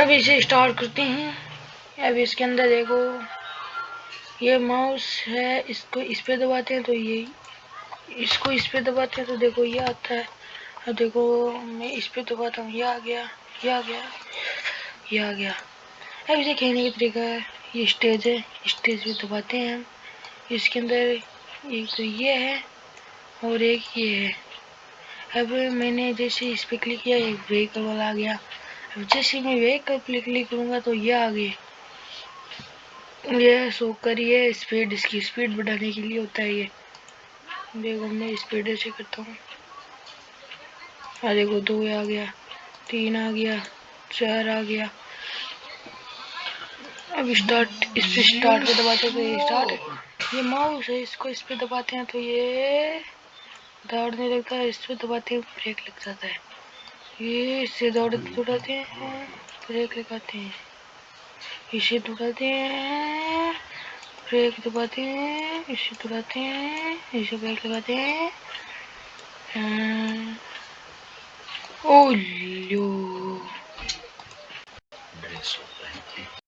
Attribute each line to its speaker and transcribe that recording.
Speaker 1: अब इसे स्टार्ट करते हैं। अब इसके अंदर देखो, ये माउस है, इसको इस पे दबाते हैं तो ये, इसको इस पे दबाते हैं तो देखो ये आता है। अब देखो, मैं इस पे दबाता हूँ, ये आ गया, ये आ गया, ये आ गया। अब इसे खेलने का तरीका है। ये स्टेज है, स्टेज पे दबाते हैं हम। इसके अंदर एक तो ये है और एक ये है। अब मैंने जैसे इस पर क्लिक किया एक व्हीकल वाला आ गया। जैसे मैं व्हीकल पे क्लिक करूँगा तो ये आ गए ये शो करिए, स्पीड, इसकी स्पीड बढ़ाने के लिए होता है ये। देखो, मैं स्पीड ऐसे करता हूँ। हाँ देखो, दो आ गया, तीन आ गया, चार आ गया। अब स्टार्ट इस पर स्टार्ट पे दबाते हैं तो ये स्टार्ट ये माउस है, इसको इस पर दबाते हैं तो ये दौड़ने लगता है, इस पर दबाते हैं ब्रेक लग जाता है। ये इसे दौड़ तो दौड़ाते हैं ब्रेक लगाते हैं। इसे दौड़ाते हैं ब्रेक दबाते तो हैं, इसे दौड़ाते हैं, इसे ब्रेक लगाते हैं। ओलो